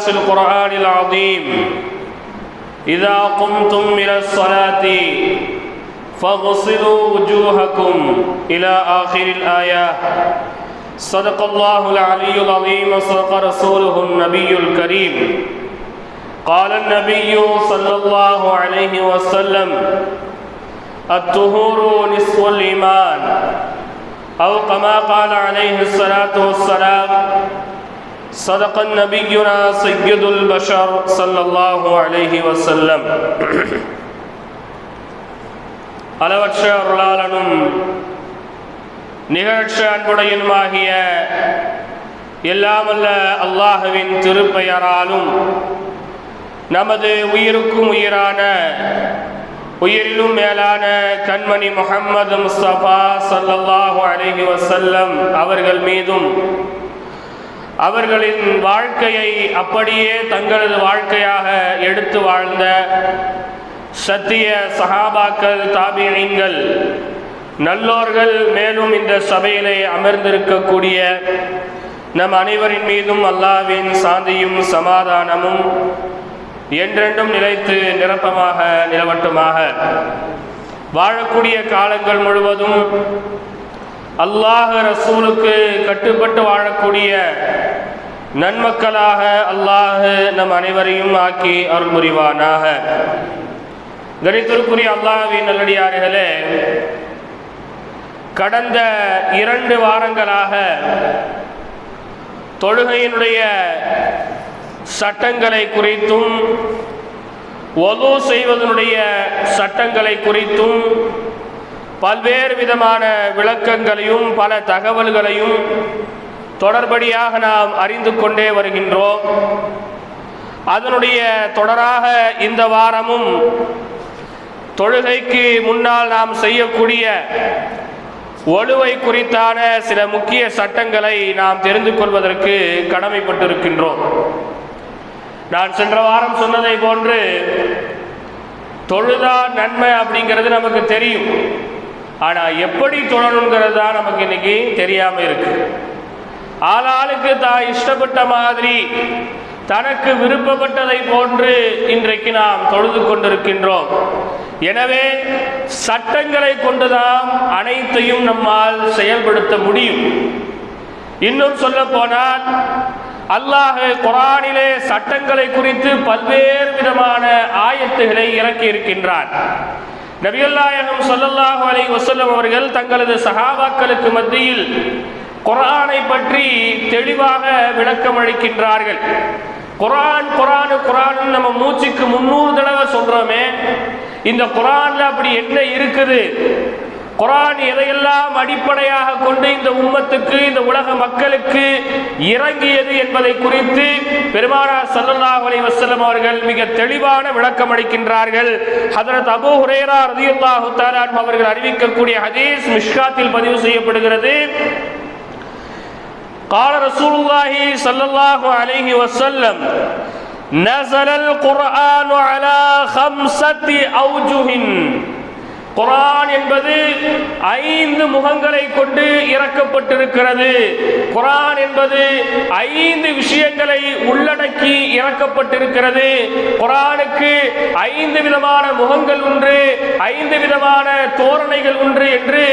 في القرآن العظيم. إذا قمتم إلى الصلاة فاغسلوا وجوهكم إلى آخر الآية. صدق الله العلي العظيم وصدق رسوله النبي الكريم. قال النبي صلى الله عليه وسلم الطهور نصف الإيمان. أو كما قال عليه الصلاة والسلام صدق النبينا سيد البشر صلى الله عليه وسلم அளவற்ற அருளாளனும் நிகழ்ச்ச அன்புடையனுமாகிய எல்லாமல்ல அல்லாஹுவின் திருப்பெயராலும் நமது உயிருக்கும் உயிரான உயிரிலும் மேலான கண்மணி முகம்மது முஸ்தபா சல்லல்லாஹு அலைஹி வசல்லம் அவர்கள் மீதும் அவர்களின் வாழ்க்கையை அப்படியே தங்களது வாழ்க்கையாக எடுத்து வாழ்ந்த சத்திய சஹாபாக்கள் தாபியங்கள் நல்லோர்கள் மேலும் இந்த சபையிலே அமர்ந்திருக்கக்கூடிய நம் அனைவரின் மீதும் அல்லாவின் சாந்தியும் சமாதானமும் என்றென்றும் நிலைத்து நிரப்பமாக நிலவட்டுமாக வாழக்கூடிய காலங்கள் முழுவதும் அல்லாஹ் ரசூலுக்கு கட்டுப்பட்டு வாழக்கூடிய நன்மக்களாக அல்லாஹ் நம் அனைவரையும் ஆக்கி அருள் புரிவானாக. கணித்திற்குரிய அல்லாஹின் நல்லடியார்களே கடந்த இரண்டு வாரங்களாக தொழுகையினுடைய சட்டங்களை குறித்தும் ஒது செய்வதனுடைய சட்டங்களை குறித்தும் பல்வேறு விதமான விளக்கங்களையும் பல தகவல்களையும் தொடர்படியாக நாம் அறிந்து கொண்டே வருகின்றோம். அதனுடைய தொடராக இந்த வாரமும் தொழுகைக்கு முன்னால் நாம் செய்யக்கூடிய ஒழுவை குறித்தான சில முக்கிய சட்டங்களை நாம் தெரிந்து கொள்வதற்கு கடமைப்பட்டிருக்கின்றோம். நான் சென்ற வாரம் சொன்னதை போன்று தொழுதா நன்மை அப்படிங்கிறது நமக்கு தெரியும். ஆனால் எப்படி தொழணுங்கிறது தான் நமக்கு இன்னைக்கு தெரியாமல் இருக்கு. ஆளாளுக்கு தான் இஷ்டப்பட்ட மாதிரி தனக்கு விருப்பப்பட்டதை போன்று இன்றைக்கு நாம் தொழுது கொண்டிருக்கின்றோம். எனவே சட்டங்களை கொண்டுதான் அனைத்தையும் நம்மால் செயல்படுத்த முடியும். இன்னும் சொல்ல போனால் அல்லாஹ் குரானிலே சட்டங்களை குறித்து பல்வேறு விதமான ஆயத்துகளை இறக்கி இருக்கின்றான் நபிகள்நாயகம் சொல்லல்லாஹு அலை வசல்லம் அவர்கள் தங்களது சகாபாக்களுக்கு மத்தியில் குரானை பற்றி தெளிவாக விளக்கம் அளிக்கின்றார்கள். குரான் குரானு குரான் நம்ம மூச்சுக்கு முன்னூறு தடவை சொல்றோமே. இந்த குரான்ல அப்படி என்ன இருக்குது? குரான் எதையெல்லாம் அடிப்படையாக கொண்டு இந்த உம்மத்துக்கு இந்த உலக மக்களுக்கு இறங்கியது என்பதை குறித்து பெருமானார் சல்லல்லாஹு அலைஹி வஸல்லம் அவர்கள் மிக தெளிவான விளக்கம் அளிக்கின்றார்கள் ஹதரத் அபூ ஹுரைரா ரலியல்லாஹு தஆலா அவர்கள் அறிவிக்கக்கூடிய ஹதீஸ் மிஷ்காத்தில் பதிவு செய்யப்படுகிறது قال رسول الله صلى الله عليه وسلم نزل القرآن على خمسة أوجه குரான் என்பது ஐந்து முகங்களை கொண்டு இறக்கப்பட்டிருக்கிறது. குரான் என்பது ஐந்து விஷயங்களை உள்ளடக்கி இறக்கப்பட்டிருக்கிறது. குரானுக்கு ஐந்து விதமான முகங்கள் உண்டு ஐந்து விதமான தோரணைகள் உண்டு என்று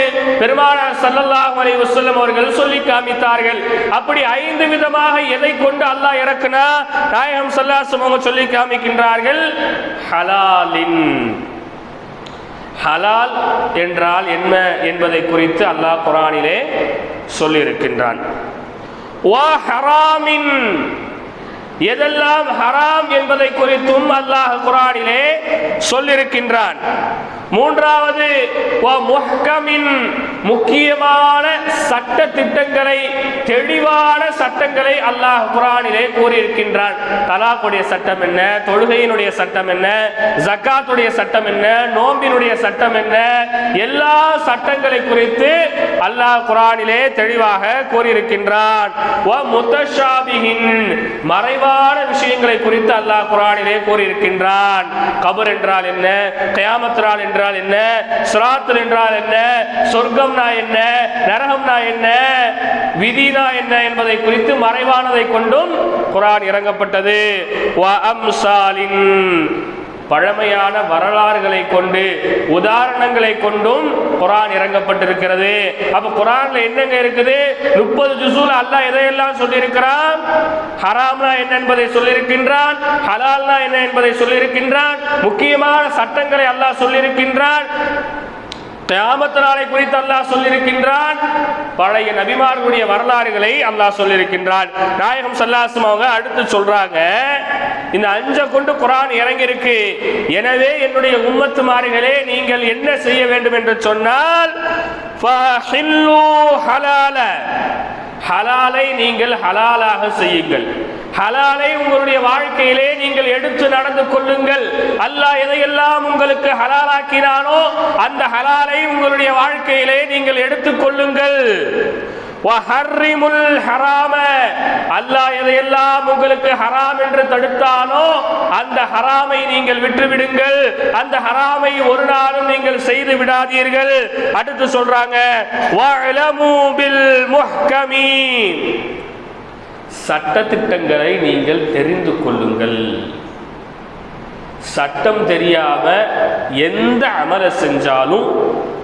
பெருமானார் சல்லல்லாஹ் அலி வசல்லம் அவர்கள் சொல்லி காமித்தார்கள். அப்படி ஐந்து விதமாக எதை கொண்டு அல்லாஹ் இறக்குனா? நாயகம் சல்லாசம் அவங்க சொல்லி காமிக்கின்றார்கள் ஹலாலின். ஹலால் என்றால் என்ன என்பதை குறித்து அல்லாஹ் குரானிலே சொல்லியிருக்கின்றான். எதெல்லாம் ஹராம் என்பதை குறித்தும் அல்லாஹ் குரானிலே சொல்லியிருக்கின்றான் மூன்றாவது முக்கியமான சட்ட திட்டங்களை தெளிவான சட்டங்களை அல்லாஹ் குரானிலே கூறியிருக்கின்றான். தலாக்குடைய சட்டம் என்ன? தொழுகையினுடைய சட்டம் என்ன? ஜக்காத்துடைய சட்டம் என்ன? நோம்பினுடைய சட்டம் என்ன? எல்லா சட்டங்களை குறித்து அல்லாஹ் குரானிலே தெளிவாக கூறியிருக்கின்றான். மறைவான விஷயங்களை குறித்து அல்லாஹ் குரானிலே கூறியிருக்கின்றான். கபர் என்றால் என்ன? கயாமத்ரால் என்றால் என்ன? சிராத்தல் என்றால் என்ன? சொர்க்கம்னா என்ன? நரகம்னா என்ன? விதினா என்ன என்பதை குறித்து மறைவானதை கொண்டும் குரான் இறங்கப்பட்டது. பழமையான வரலாறுகளை கொண்டு உதாரணங்களை கொண்டும் குரான் இறங்கப்பட்டிருக்கிறது. அப்ப குரான்ல என்னங்க இருக்குது? முப்பது ஜுசூல் அல்லாஹ் எதையெல்லாம் சொல்லியிருக்கிறான்? ஹராம்னா என்ன என்பதை சொல்லியிருக்கின்றான் ஹலால்னா என்ன என்பதை சொல்லியிருக்கின்றான் முக்கியமான சட்டங்களை அல்லாஹ் சொல்லியிருக்கின்றான். கியாமத் நாளை குறித்து அல்லாஹ் சொல்லியிருக்கின்றான். பழைய நபிமார்களுடைய வரலாறுகளை அல்லாஹ் சொல்லியிருக்கின்றான். நாயகம் சல்லாசம் அவங்க அடுத்து சொல்றாங்க இந்த அஞ்ச கொண்டு குரான் இறங்கியிருக்கு. எனவே என்னுடைய உம்மத்து மாறுகளே நீங்கள் என்ன செய்ய வேண்டும் என்று சொன்னால் ஹலாலை நீங்கள் ஹலாலாக செய்யுங்கள். ஹலாலை உங்களுடைய வாழ்க்கையிலே நீங்கள் எடுத்து நடந்து கொள்ளுங்கள். அல்லாஹ் எதையெல்லாம் உங்களுக்கு ஹலாலாக்கினானோ அந்த ஹலாலை உங்களுடைய வாழ்க்கையிலே நீங்கள் எடுத்துக் கொள்ளுங்கள். அல்லாஹ் எதையெல்லாம் உங்களுக்கு ஹராம் என்று தடுத்தானோ அந்த ஹராமை நீங்கள் விட்டுவிடுங்கள். அந்த ஹராமை ஒரு நாளும் நீங்கள் செய்து விடாதீர்கள். அடுத்து சொல்றாங்க வஅலமு பில் சட்டத்திட்டங்களை நீங்கள் தெரிந்து கொள்ளுங்கள். சட்டம் தெரியாம எந்த அமலை செஞ்சாலும்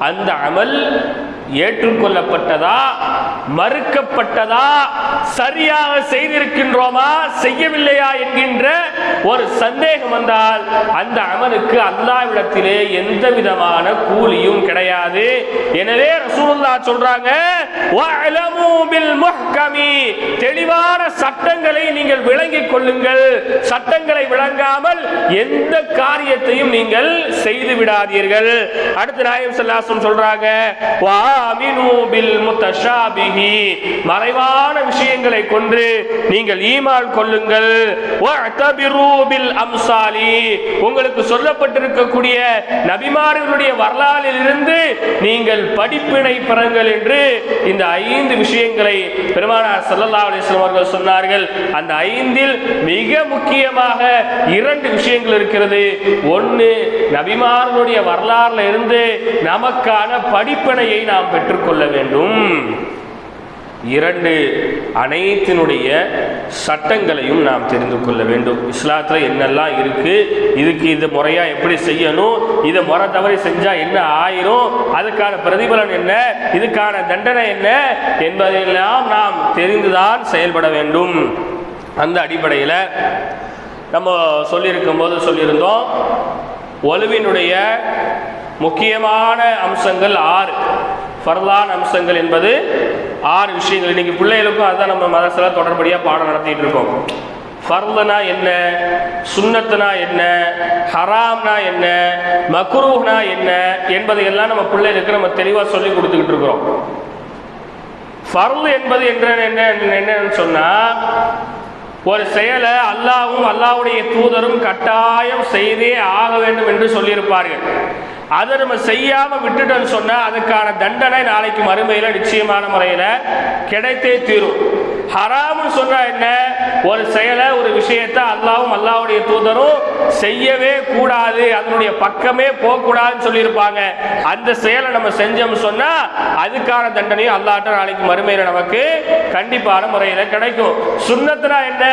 அந்த அமல் ஏற்றுக்கொள்ளப்பட்டதா? மறுக்கப்பட்டதா? சரியாக செய்திருக்கின்றோமா? செய்யவில்லையா என்கின்ற ஒரு சந்தேகம் வந்தால் அந்த அமலுக்கு அல்லாவிடத்திலே எந்த விதமான கூலியும் கிடையாது. எனவே ரசூலுல்லா சொல்றாங்க தெளிவா சட்டங்களை நீங்கள் விளங்கிக் கொள்ளுங்கள். சட்டங்களை விளங்காமல் எந்த காரியத்தையும் நீங்கள் செய்து விடாதீர்கள். அடுத்து நாயம் சல்லாசம் சொல்றாங்க மறைவான விஷயங்களை கொண்டு நீங்கள் ஈமால் கொள்ளுங்கள். அம்சாலி." உங்களுக்கு சொல்லப்பட்டிருக்கக்கூடிய நபிமார்களுடைய வரலாறில் இருந்து நீங்கள் படிப்பினை பெறுங்கள் என்று இந்த ஐந்து விஷயங்களை பெருமானார் சல்லா அலிஸ்லாம் அவர்கள் சொன்னார்கள். அந்த ஐந்தில் மிக முக்கியமாக இரண்டு விஷயங்கள் இருக்கிறது. ஒன்று நபிமாரனுடைய வரலாறுல இருந்து நமக்கான படிப்பினையை நாம் பெற்றுக்கொள்ள வேண்டும். இரண்டு அனைத்தினுடைய சட்டங்களையும் நாம் தெரிந்து கொள்ள வேண்டும். இஸ்லாத்தில் என்னெல்லாம் இருக்குது இதுக்கு இது முறையாக எப்படி செய்யணும் இதை முறை தவறி செஞ்சால் என்ன ஆயிரும் அதுக்கான பிரதிபலன் என்ன இதுக்கான தண்டனை என்ன என்பதையெல்லாம் நாம் தெரிந்துதான் செயல்பட வேண்டும். அந்த அடிப்படையில் நம்ம சொல்லியிருக்கும் போது சொல்லியிருந்தோம் ஒலுவினுடைய முக்கியமான அம்சங்கள் ஆறு. ஃபர்லான் அம்சங்கள் என்பது ஆறு விஷயங்கள். இன்னைக்கு பிள்ளைகளுக்கும் அதுதான் நம்ம மதத்தில் தொடர்படியாக பாடம் நடத்திட்டு இருக்கோம். ஃபர்லுனா என்ன? சுண்ணத்துனா என்ன? ஹராம்னா என்ன? மக்ரூஹ்னா என்ன? என்பதையெல்லாம் நம்ம பிள்ளைகளுக்கு நம்ம தெளிவாக சொல்லி கொடுத்துக்கிட்டு இருக்கிறோம். ஃபர்லு என்பது என்ற என்ன என்னன்னு சொன்னா ஒரு செயலை அல்லாவும் அல்லாவுடைய தூதரும் கட்டாயம் செய்தே ஆக வேண்டும் என்று சொல்லியிருப்பார்கள். அதை நம்ம செய்யாம விட்டுட்டோம்னு சொன்னா அதுக்கான தண்டனை நாளைக்கு மறுமையில நிச்சயமான முறையில கிடைத்தே தீரும். ஹராம்னு சொன்னா என்ன? ஒரு செயலை ஒரு விஷயத்தை அல்லாவும் அல்லாவுடைய தூதரும் செய்யவே கூடாது அதனுடைய பக்கமே போகக்கூடாதுன்னு சொல்லியிருப்பாங்க. அந்த செயலை நம்ம செஞ்சோம்னு சொன்னா அதுக்கான தண்டனையும் அல்லாட்ட நாளைக்கு மறுமையில நமக்கு கண்டிப்பான முறையில கிடைக்கும். சுண்ணத்துனா என்ன?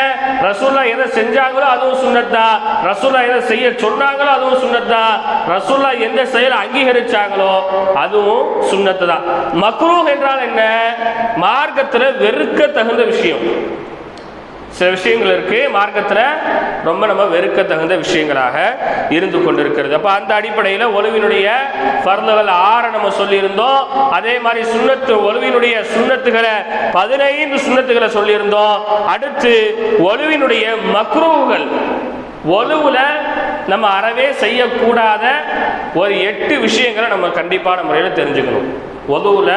ரசூல்லா எதை செஞ்சாங்களோ அதுவும் சுண்ணத்தா. ரசூல்லா எதை செய்ய சொன்னாங்களோ அதுவும் சுண்ணத்தா. ரசூல்லா எந்த செயல் அங்கீகரிச்சாங்களோ அதுவும் சுண்ணத்து தான் மக்ரூஹ் என்றால் என்ன? மார்க்கத்துல வெறுக்க தகுந்த விஷயம். சில விஷயங்கள் இருக்கு மார்க்கத்துல ரொம்ப நம்ம வெறுக்க தகுந்த விஷயங்களாக இருந்து கொண்டிருக்கிறது. அப்போ அந்த அடிப்படையில் ஒலுவினுடைய பருந்துகள் ஆற நம்ம சொல்லியிருந்தோம். அதே மாதிரி சுண்ணத்து ஒலுவினுடைய சுண்ணத்துகளை பதினைந்து சுண்ணத்துகளை சொல்லியிருந்தோம். அடுத்து ஒலுவினுடைய மக்ரூகள் ஒலுவுல நம்ம அறவே செய்யக்கூடாத ஒரு எட்டு விஷயங்களை நம்ம கண்டிப்பான முறையில் தெரிஞ்சுக்கணும். ஒலுவுல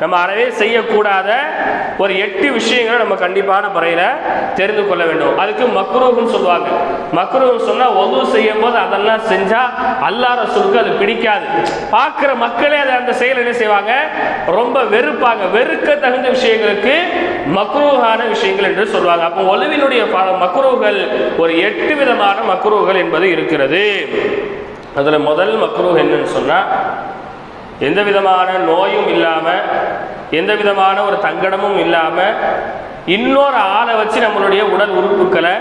நம்ம அறவே செய்யக்கூடாத ஒரு எட்டு விஷயங்களை நம்ம கண்டிப்பான முறையில் தெரிந்து கொள்ள வேண்டும். அதுக்கு மக்ரூஹ்னு சொல்லுவாங்க. மக்ரூஹ் சொன்னால் ஒது செய்யும் போது அதெல்லாம் செஞ்சால் அல்லாஹ் ரசூலுக்கு அது பிடிக்காது. பார்க்குற மக்களே அதை அந்த செயல் என்ன செய்வாங்க? ரொம்ப வெறுப்பாங்க. வெறுக்க தகுந்த விஷயங்களுக்கு மக்ரூகான விஷயங்கள் என்று சொல்லுவாங்க. அப்போ ஒலுவினுடைய மக்ரூகள் ஒரு எட்டு விதமான மக்ரூகள் என்பது இருக்கிறது. அதில் முதல் மக்ரூ என்னன்னு சொன்னால் எந்த விதமான நோயும் இல்லாமல் எந்த விதமான ஒரு தங்கடமும் இல்லாமல் இன்னொரு ஆளை வச்சு நம்மளுடைய உடல் உறுப்புகளை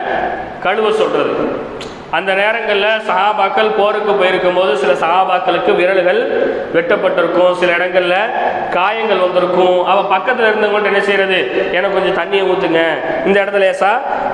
கழுவ சொல்கிறது அந்த நேரங்களில் சகாபாக்கள் போருக்கு போயிருக்கும் போது சில சகாபாக்களுக்கு விரல்கள் வெட்டப்பட்டிருக்கும். சில இடங்களில் காயங்கள் வந்திருக்கும். அவள் பக்கத்தில் இருந்தவங்கள்ட்ட என்ன செய்யறது எனக்கு கொஞ்சம் தண்ணியை ஊற்றுங்க இந்த இடத்துல லேசா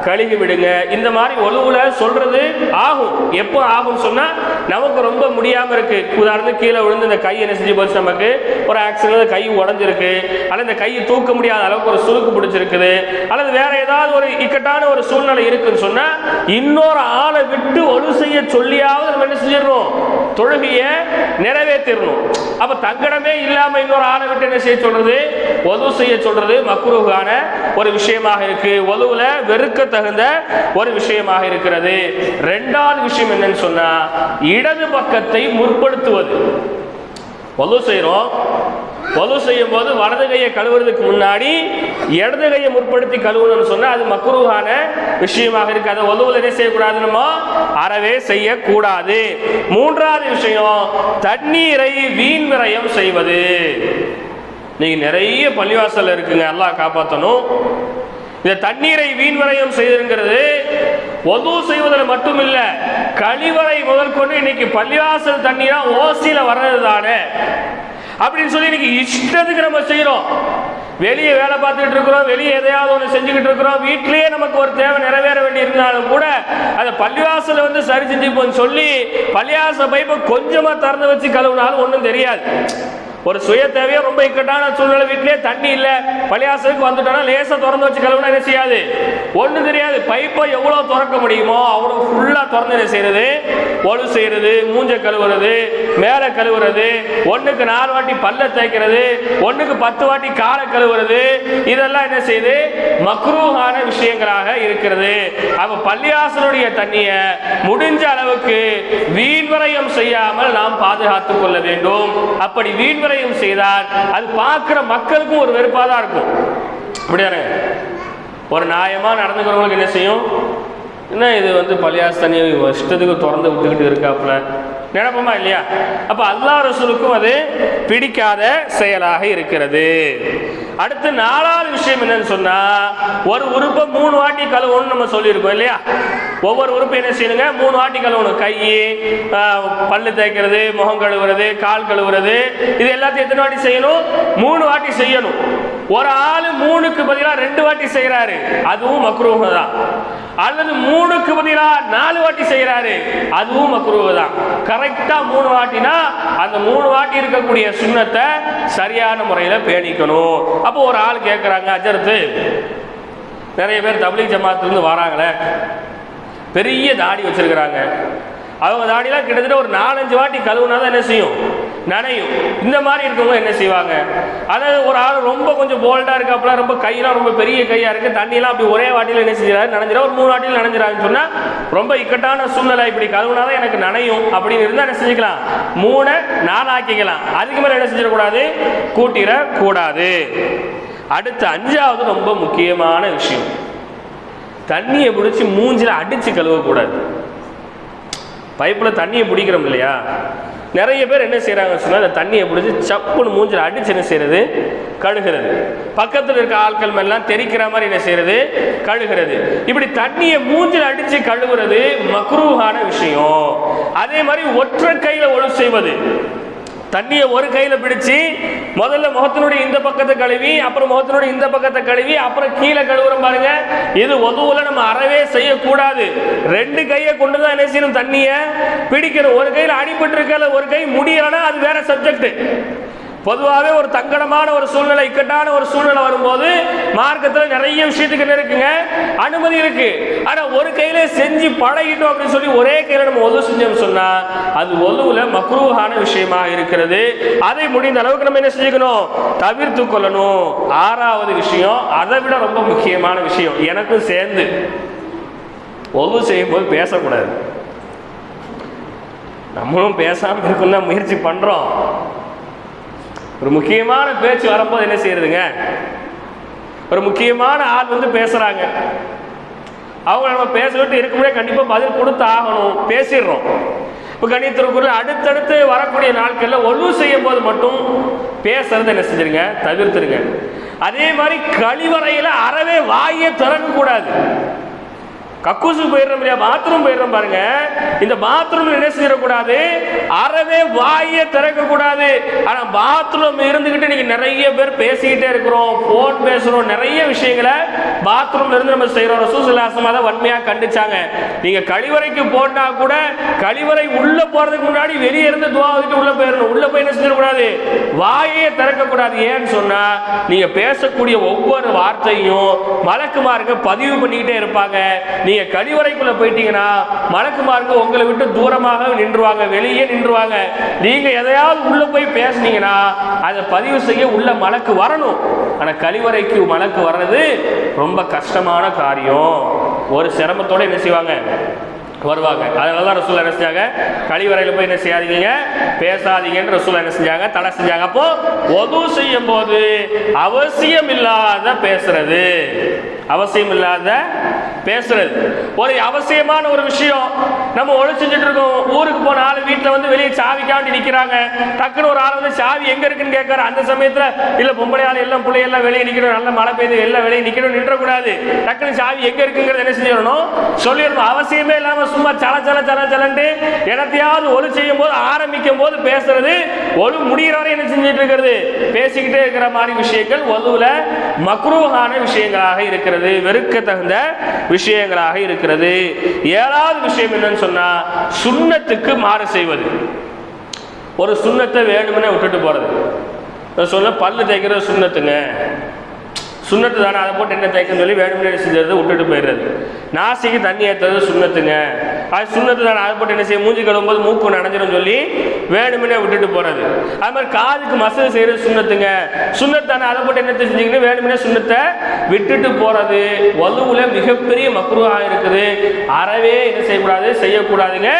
கழுகி விடுங்க. இந்த மாதிரி ஒழுவுல சொல்றது ஆகும். எப்போ ஆகும்னு சொன்னால் நமக்கு ரொம்ப முடியாமல் இருக்கு. உதாரணத்துக்கு கீழே விழுந்து இந்த கை என்ன செஞ்சு போச்சு நமக்கு? ஒரு ஆக்சிடென்ட் கை உடஞ்சிருக்கு. அல்லது இந்த கையை தூக்க முடியாத அளவுக்கு ஒரு சுருக்கு பிடிச்சிருக்குது. அல்லது வேற ஏதாவது ஒரு இக்கட்டான ஒரு சூழ்நிலை இருக்குன்னு சொன்னால் இன்னொரு ஆளை விட்டு ஒழு செய்ய சொல்லியாவது நம்ம என்ன செஞ்சிடணும்? தொழுகையை நிறைவேற்றிடணும். அப்ப தங்கடமே இல்லாம இன்னொரு ஆளை விட்டு என்ன செய்ய சொல்றது? ஒது செய்ய சொல்றது மக்குருகான ஒரு விஷயமாக இருக்கு. ஒதுவுல வெறுக்க தகுந்த ஒரு விஷயமாக இருக்கிறது. ரெண்டாவது விஷயம் என்னன்னு சொன்னா இடது பக்கத்தை முற்படுத்துவது. ஒது செய்கிறோம் ஒது செய்யும் போது வலது கையை கழுவுறதுக்கு முன்னாடி இடது கையை முற்படுத்தி கழுவணும்னு சொன்னால் அது மக்குருவான விஷயமாக இருக்கு. அதை ஒதுவில் என்ன செய்யக்கூடாது நம்ம அறவே செய்யக்கூடாது. மூன்றாவது விஷயம் தண்ணீரை வீண் விரயம் செய்வது. நீங்க நிறைய பள்ளிவாசல் இருக்குங்க எல்லாம் காப்பாற்றணும் இந்த தண்ணீரை வீண் விரயம் செய்திருக்கிறது ஒது செய்வதில் மட்டும் இல்லை கழிவறை முதற்கொண்டு இன்னைக்கு பள்ளிவாசல் தண்ணீரா ஓசியில் வர்றது தானே அப்படின்னு சொல்லி இன்னைக்கு இஷ்டத்துக்கு நம்ம செய்யறோம். வெளியே வேலை பார்த்துக்கிட்டு இருக்கிறோம் வெளியே எதையாவது ஒன்று செஞ்சுக்கிட்டு இருக்கிறோம் வீட்டிலேயே நமக்கு ஒரு தேவை நிறைவேற வேண்டி இருந்தாலும் கூட அதை பள்ளிவாசல வந்து சரி செஞ்சுப்போன்னு சொல்லி பள்ளிவாசல் பைப்பை கொஞ்சமா திறந்து வச்சு கழுவுனாலும் ஒன்றும் தெரியாது. ஒரு சுய தேவையோ ரொம்ப இக்கட்டான சூழ்நிலை வீட்டிலே தண்ணி இல்லை பள்ளியாசலுக்கு வந்துட்டோம்னா லேசாக திறந்து வச்சு கழுவுனா என்ன செய்யாது? ஒன்றும் தெரியாது. பைப்பை எவ்வளோ திறக்க முடியுமோ அவ்வளோ ஃபுல்லாக திறந்து என்ன செய்யறது? ஒழு செய்யறது மூஞ்ச கழுவுறது மேலே கழுவுறது ஒன்றுக்கு நாலு வாட்டி பல்ல தேய்க்கிறது ஒன்றுக்கு பத்து வாட்டி காலை கழுவுறது இதெல்லாம் என்ன செய்யுது மக்ரூஹான விஷயங்களாக இருக்கிறது. அப்போ பள்ளியாசனுடைய தண்ணியை முடிஞ்ச அளவுக்கு வீண்வரையம் செய்யாமல் நாம் பாதுகாத்துக் கொள்ள வேண்டும். அப்படி வீண்வரையம் செய்தால் அது பார்க்குற மக்களுக்கும் ஒரு வெறுப்பாக தான் இருக்கும். அப்படியானே ஒரு நியாயமாக நடந்துக்கிறவங்களுக்கு என்ன செய்யும்? என்ன இது வந்து பள்ளியாஸ் தண்ணி இஷ்டத்துக்கு திறந்து விட்டுக்கிட்டு இருக்காப்புல. நினைப்போமா இல்லையா? அப்போ அல்லா ரசூலுக்கும் அது பிடிக்காத செயலாக இருக்கிறது. அடுத்து நாலாவது விஷயம் என்னன்னு சொன்னா ஒரு உறுப்பை மூணு வாட்டி கழுவணும்னு நம்ம சொல்லியிருக்கோம் இல்லையா? ஒவ்வொரு உறுப்பு என்ன செய்யணுங்க? மூணு வாட்டி கழுவணும். கை பல்லு தேய்க்கிறது முகம் கழுவுறது கால் கழுவுறது இது எல்லாத்தையும் எத்தனை வாட்டி செய்யணும்? மூணு வாட்டி செய்யணும். ஒரு ஆள் மூணுக்கு பதிலாக ரெண்டு வாட்டி செய்கிறாரு அதுவும் மக்ரூஹ தான். அல்லது மூணுக்கு பதிலாக நாலு வாட்டி செய்கிறாரு அதுவும் மக்ரூவு தான். கரெக்டாக மூணு வாட்டினா அந்த மூணு வாட்டி இருக்கக்கூடிய சுண்ணத்தை சரியான முறையில் பேணிக்கணும். அப்போ ஒரு ஆள் கேட்குறாங்க அஜர்த்து நிறைய பேர் தபிலீக் ஜமாத்துலேருந்து வராங்களே. பெரிய தாடி வச்சிருக்கிறாங்க. அவங்க தாடிலாம் கிட்டத்தட்ட ஒரு நாலஞ்சு வாட்டி கழுவுனா தான் என்ன செய்யும்? நனையும். இந்த மாதிரி இருக்கவங்க என்ன செய்வாங்க? அதாவது ஒரு ஆள் ரொம்ப கொஞ்சம் போல்டாக இருக்காப்புல ரொம்ப கையெல்லாம் ரொம்ப பெரிய கையாக இருக்குது தண்ணியெல்லாம் அப்படி ஒரே வாட்டியில் என்ன செஞ்சிடாரு நனைஞ்சிடா ஒரு மூணு வாட்டியில் நனைஞ்சிடாருன்னு சொன்னால் ரொம்ப இக்கட்டான சூழ்நிலை இப்படி கழுவுனாதான் எனக்கு நனையும். அப்படின்னு இருந்தால் என்ன செஞ்சுக்கலாம்? மூணை நாலு ஆக்கிக்கலாம் அதுக்கு மேலே என்ன செஞ்சிடக்கூடாது? கூட்டிடக்கூடாது அடுத்து அஞ்சாவது ரொம்ப முக்கியமான விஷயம். தண்ணியை பிடிச்சி மூஞ்சில் அடித்து கழுவக்கூடாது. பைப்பில் தண்ணியை பிடிக்கிறோம் இல்லையா? நிறைய பேர் என்ன செய்கிறாங்க சொன்னால் அந்த தண்ணியை பிடிச்சி சப்புன்னு மூஞ்சில் அடிச்சு என்ன செய்கிறது கழுகிறது. பக்கத்தில் இருக்க ஆட்கள் மேலாம் தெரிக்கிற மாதிரி என்ன செய்கிறது கழுகிறது. இப்படி தண்ணியை மூஞ்சில் அடித்து கழுவுறது மக்ரூஹான விஷயம். அதே மாதிரி ஒற்றை கையில் ஒழு செய்வது. தண்ணியை ஒரு கையில் பிடிச்சி முதல்ல முகத்தினுடைய இந்த பக்கத்தை கழுவி அப்புறம் முகத்தினுடைய இந்த பக்கத்தை கழுவி அப்புறம் கீழே கழுவுறோம் பாருங்க. இது ஒதுவில் நம்ம அறவே செய்யக்கூடாது. ரெண்டு கையை கொண்டு தான் என்ன செய்யணும்? தண்ணியை பிடிக்கணும். ஒரு கையில் அடிபட்டு இருக்கல ஒரு கை முடியலைன்னா அது வேற சப்ஜெக்ட் பொதுவாகவே ஒரு தங்கடமான ஒரு சூழ்நிலை இக்கட்டான ஒரு சூழ்நிலை வரும்போது மார்க்கத்தில் நிறைய விஷயத்துக்கு என்ன இருக்குங்க? அனுமதி இருக்கு. ஆனால் ஒரு கையில செஞ்சு பழகிட்டோம் அப்படின்னு சொல்லி ஒரே கையில நம்ம ஒது செஞ்சோம்னு சொன்னா அது ஒதுவுல மக்ரூஹான விஷயமா இருக்கிறது. அதை முடிந்த அளவுக்கு நம்ம என்ன செஞ்சுக்கணும்? தவிர்த்து கொள்ளணும். ஆறாவது விஷயம் அதை விட ரொம்ப முக்கியமான விஷயம் எனக்கும் சேர்ந்து. ஒது செய்யும் போது பேசக்கூடாது. நம்மளும் பேசாமல் இருக்கும் தான் முயற்சி பண்ணுறோம் ஒரு முக்கியமான பேச்சு வரும்போது என்ன செய்யறதுங்க? ஒரு முக்கியமான ஆள் வந்து பேசுறாங்க. அவங்க நம்ம பேச விட்டு இருக்கும்போதே கண்டிப்பா பதில் கொடுத்து ஆகணும் பேசிடுறோம். இப்போ கணித்திருக்குள்ள அடுத்தடுத்து வரக்கூடிய நாட்களில் ஒழுங்கு செய்யும் போது மட்டும் பேசுறதை என்ன செஞ்சிருங்க? தவிர்த்துருங்க. அதே மாதிரி கழிவறையில் அறவே வாயை திறக்கக்கூடாது. கக்கூசு போயிடுறோம் இல்லையா? பாத்ரூம் போயிடுறோம் பாருங்க. இந்த பாத்ரூம் என்ன செய்யக்கூடாது? அறவே வாயை திறக்க கூடாது ஆனா பாத்ரூம் இருந்துகிட்டு நீங்க நிறைய பேர் பேசிக்கிட்டே இருக்கிறோம் போன் பேசுறோம் நிறைய விஷயங்களை பாத்ரூம்ல இருந்து நம்ம செய்யறோம் ரசூசலாசம் தான் வன்மையா கண்டிச்சாங்க. நீங்க கழிவறைக்கு போனா கூட கழிவறை உள்ள போறதுக்கு முன்னாடி வெளியே இருந்து துவா உள்ள போயிடணும். உள்ள போய் கூடாது வாயே திறக்க கூடாது ஏன்னு சொன்னா நீங்க பேசக்கூடிய ஒவ்வொரு வார்த்தையும் மலக்குமாருக்கு பதிவு பண்ணிக்கிட்டே இருப்பாங்க. நீங்க கழிவறைக்குள்ள போயிட்டீங்கன்னா மலக்குமாருக்கு உங்களை விட்டு தூரமாக நின்றுவாங்க வெளியே நின்றுவாங்க. நீங்க எதையாவது உள்ள போய் பேசுனீங்கன்னா அதை பதிவு செய்ய உள்ள மலக்கு வரணும். ஆனா கழிவறைக்கு மலக்கு வர்றது ரொம்ப கஷ்டமான காரியம். ஒரு சிரமத்தோட என்ன செய்வாங்க? வருவாங்க. அதனால தான் ரசூல் என்ன செஞ்சாங்க? கழிவறையில் போய் என்ன செய்யாதீங்க? பேசாதீங்கன்னு ரசூல் என்ன செஞ்சாங்க? தடை செஞ்சாங்க. அப்போ ஒது செய்யும் போது அவசியம் இல்லாத பேசுறது. அவசியம் இல்லாத பேசுறது. ஒரு அவசியமான ஒரு விஷயம். நம்ம ஒழிச்சுட்டு இருக்கோம். ஊருக்கு போன ஆள் வீட்டில் வந்து வெளியே சாவிக்காண்டி நிற்கிறாங்க டக்குன்னு ஒரு ஆள் வந்து சாவி எங்க இருக்குன்னு கேட்கறாரு. அந்த சமயத்தில் இல்லை பொம்பளை ஆள் எல்லாம் பிள்ளையெல்லாம் வெளியே நிற்கணும் நல்ல மழை பெய்யுது எல்லாம் வெளியே நிற்கணும் நின்றக்கூடாது டக்குன்னு சாவி எங்க இருக்குங்கிறத என்ன செஞ்சிடணும்? சொல்லிடணும். அவசியமே இல்லாமல் சும்மா சல சல சல சலன்ட்டு எனத்தையாவது ஒளி செய்யும் போது ஆரம்பிக்கும் போது பேசுறது ஒளி முடிகிற வரை என்ன செஞ்சுட்டு இருக்கிறது? பேசிக்கிட்டே இருக்கிற மாதிரி விஷயங்கள் ஒதுவுல மக்ரூஹான விஷயங்களாக இருக்கிறது வெறுக்க தகுந்த விஷயங்களாக இருக்கிறது. ஏழாவது விஷயம் என்னன்னு சொன்னா சுண்ணத்துக்கு மாறு செய்வது. ஒரு சுண்ணத்தை வேணும்னே விட்டுட்டு போறது. சொன்ன பல்லு தேய்க்கிறது சுண்ணத்துங்க. சுண்ணத்து தானே? அதை போட்டு என்ன தேய்க்கன்னு சொல்லி வேணும்னே செஞ்சது விட்டுட்டு போயிடுறது. நாசிக்கு தண்ணி ஏற்றுறது சுண்ணத்துங்க. அது சுண்ணத்து தானே? அதை போட்டு என்ன செய்ய மூஞ்சி கழுவும்போது மூக்கு நனைஞ்சிடும் சொல்லி வேணும்னே விட்டுட்டு போகிறது அது மாதிரி காதுக்கு மசல் செய்கிறது சுண்ணத்துங்க. சுண்ணத்து தானே? அதை போட்டு என்ன செஞ்சீங்கன்னு வேணும்னே சுண்ணத்தை விட்டுட்டு போகிறது வலுவில் மிகப்பெரிய மக்குருவாக இருக்குது. அறவே என்ன செய்யக்கூடாது? செய்யக்கூடாதுங்க.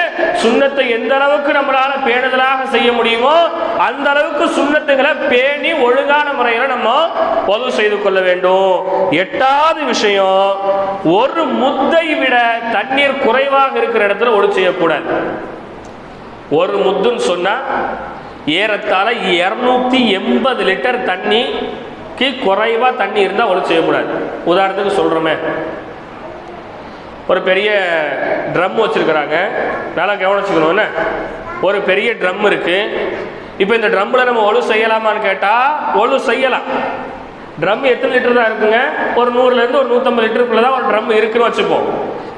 சுண்ணத்தை எந்த அளவுக்கு நம்மளால் பேணுதலாக செய்ய முடியுமோ அந்த அளவுக்கு சுண்ணத்துங்களை பேணி ஒழுங்கான முறையில் நம்ம பொது செய்து கொள்ள வேண்டும். வேண்டும். எட்டாவது விஷயம் ஒரு முத்தை விட தண்ணீர் குறைவாக இருக்கிற இடத்துல ஒளி செய்யக்கூடாது. ஒரு முத்துன்னு சொன்னா ஏறத்தாழ இருநூத்தி எண்பது லிட்டர் தண்ணிக்கு குறைவா தண்ணி இருந்தால் ஒளி செய்யக்கூடாது. உதாரணத்துக்கு சொல்றோமே. ஒரு பெரிய ட்ரம் வச்சிருக்கிறாங்க. நல்லா கவனிச்சுக்கணும் என்ன? ஒரு பெரிய ட்ரம் இருக்கு. இப்போ இந்த ட்ரம்மில் நம்ம ஒழு செய்யலாமான்னு கேட்டால் ஒழு செய்யலாம். ட்ரம் எத்தனை லிட்டர் தான் இருக்குங்க? ஒரு நூறுலேருந்து ஒரு நூற்றம்பது லிட்டருக்குள்ளே தான் ஒரு ட்ரம் இருக்குன்னு வச்சுப்போம்.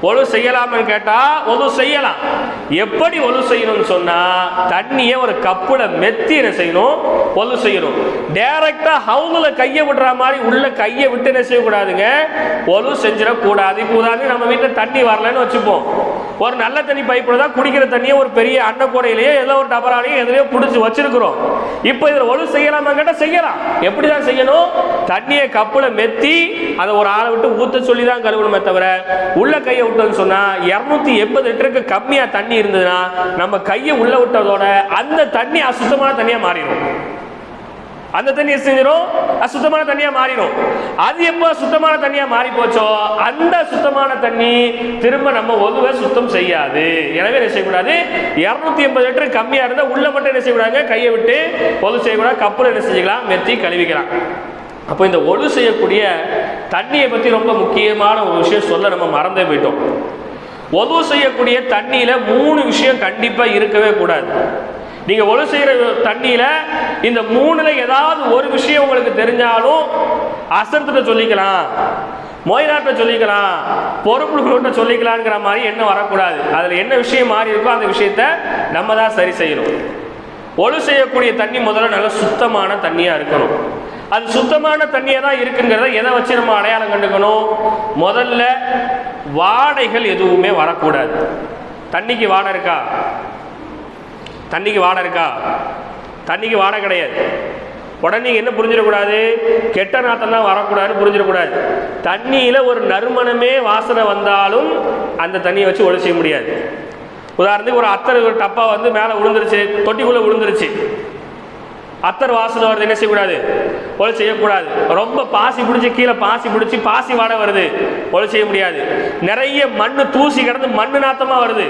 ஒழு செய்யலாம்னு கேட்டால் ஒழு செய்யலாம். எப்படி ஒழு செய்யணும்னு சொன்னால் தண்ணியை ஒரு கப்பில் மெத்தி என்ன செய்யணும்? ஒழு செய்யணும். டேரெக்டாக ஹவுலில் கையை விடுற மாதிரி உள்ள கையை விட்டு என்ன செய்யக்கூடாதுங்க? ஒழு செஞ்சிடக்கூடாது. கூடாது நம்ம வீட்டில் தண்ணி வரலன்னு வச்சுப்போம். ஒரு நல்ல தண்ணி பைப்பில் தான் குடிக்கிற தண்ணியை ஒரு பெரிய அன்னக்கூடையிலேயோ ஏதோ ஒரு டபராலையோ எதுலையோ பிடிச்சி வச்சிருக்கிறோம். இப்போ இதில் ஒழு செய்யலாமா கேட்டால் செய்யலாம். எப்படி தான் செய்யணும்? தண்ணியை கப்பில் மெத்தி அதை ஒரு ஆளை விட்டு ஊற்ற சொல்லி தான் கழுவணுமே தவிர உள்ள கையை விட்டோம்னு சொன்னால் இரநூத்தி எண்பது லிட்டருக்கு கம்மியாக தண்ணி இருந்ததுன்னா நம்ம கையை உள்ள விட்டதோட அந்த தண்ணி அசுத்தமான தண்ணியாக மாறிடும். அந்த தண்ணி செஞ்சிடும் அசுத்தமான தண்ணியா மாறிடும். அது எப்போ சுத்தமான தண்ணியா மாறி போச்சோ அந்த சுத்தமான தண்ணி திரும்ப நம்ம ஒதுவை சுத்தம் செய்யாது. எனவே என்ன செய்யக்கூடாது? இரநூத்தி எண்பது லிட்டர் கம்மியா இருந்தால் உள்ள மட்டும் என்ன செய்யக்கூடாது கையை விட்டு பொது செய்யக்கூடாது. கப்பல் என்ன செஞ்சுக்கலாம்? மெத்தி கழுவிக்கலாம். அப்போ இந்த ஒழு செய்யக்கூடிய தண்ணியை பற்றி ரொம்ப முக்கியமான ஒரு விஷயம் சொல்ல நம்ம மறந்தே போயிட்டோம். ஒது செய்யக்கூடிய தண்ணியில் மூணு விஷயம் கண்டிப்பாக இருக்கவே கூடாது. நீங்கள் ஒழு செய்கிற தண்ணியில் இந்த மூணில் ஏதாவது ஒரு விஷயம் உங்களுக்கு தெரிஞ்சாலும் அசர்த்திட்ட சொல்லிக்கலாம் மொய்நாட்டை சொல்லிக்கலாம் பொறுப்புகளோட்ட சொல்லிக்கலாங்கிற மாதிரி எண்ணம் வரக்கூடாது. அதில் என்ன விஷயம் மாறி இருக்கோ அந்த விஷயத்த நம்ம தான் சரி செய்யணும். ஒழு செய்யக்கூடிய தண்ணி முதல்ல நல்ல சுத்தமான தண்ணியாக இருக்கணும். அது சுத்தமான தண்ணியாக தான் இருக்குங்கிறத எதை வச்சு நம்ம அடையாளம் கண்டுக்கணும்? முதல்ல வாடைகள் எதுவுமே வரக்கூடாது. தண்ணிக்கு வாடை இருக்கா? தண்ணிக்கு வாடை இருக்கா? தண்ணிக்கு வாடை கிடையாது. உடனே என்ன புரிஞ்சிடக்கூடாது? கெட்ட நாத்தம் தான் வரக்கூடாதுன்னு புரிஞ்சிடக்கூடாது. தண்ணியில் ஒரு நறுமணமே வாசனை வந்தாலும் அந்த தண்ணியை வச்சு ஒழு செய்ய முடியாது. உதாரணத்துக்கு ஒரு அத்தர் ஒரு டப்பா வந்து மேலே விழுந்துருச்சு தொட்டிக்குள்ளே விழுந்துருச்சு அத்தர் வாசனை வருது என்ன செய்யக்கூடாது? ஒளி செய்யக்கூடாது. ரொம்ப பாசி பிடிச்சி கீழே பாசி பிடிச்சி பாசி வாடை வருது. ஒளி செய்ய முடியாது. நிறைய மண் தூசி கிடந்து மண் நாத்தமாக வருது.